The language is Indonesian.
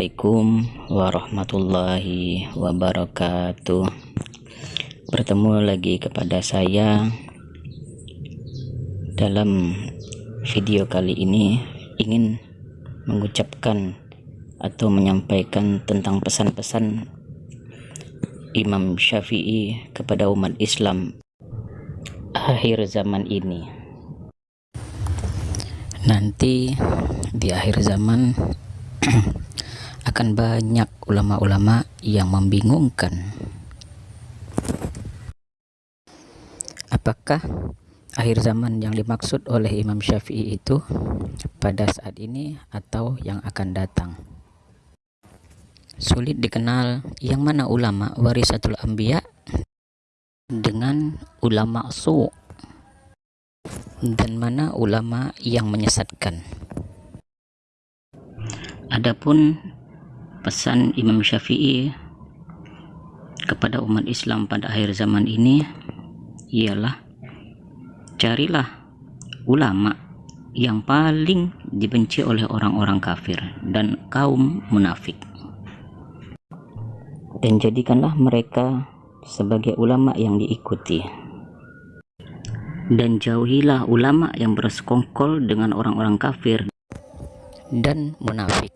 Assalamualaikum warahmatullahi wabarakatuh. Bertemu lagi kepada saya Dalam video kali ini ingin mengucapkan atau menyampaikan tentang pesan-pesan Imam Syafi'i kepada umat Islam akhir zaman ini. Nanti di akhir zaman akan banyak ulama-ulama yang membingungkan. Apakah akhir zaman yang dimaksud oleh Imam Syafi'i itu pada saat ini atau yang akan datang? Sulit dikenal yang mana ulama warisatul anbiya dengan ulama su dan mana ulama yang menyesatkan. Adapun pesan Imam Syafi'i kepada umat Islam pada akhir zaman ini ialah carilah ulama yang paling dibenci oleh orang-orang kafir dan kaum munafik. Dan jadikanlah mereka sebagai ulama yang diikuti. Dan jauhilah ulama yang bersekongkol dengan orang-orang kafir dan munafik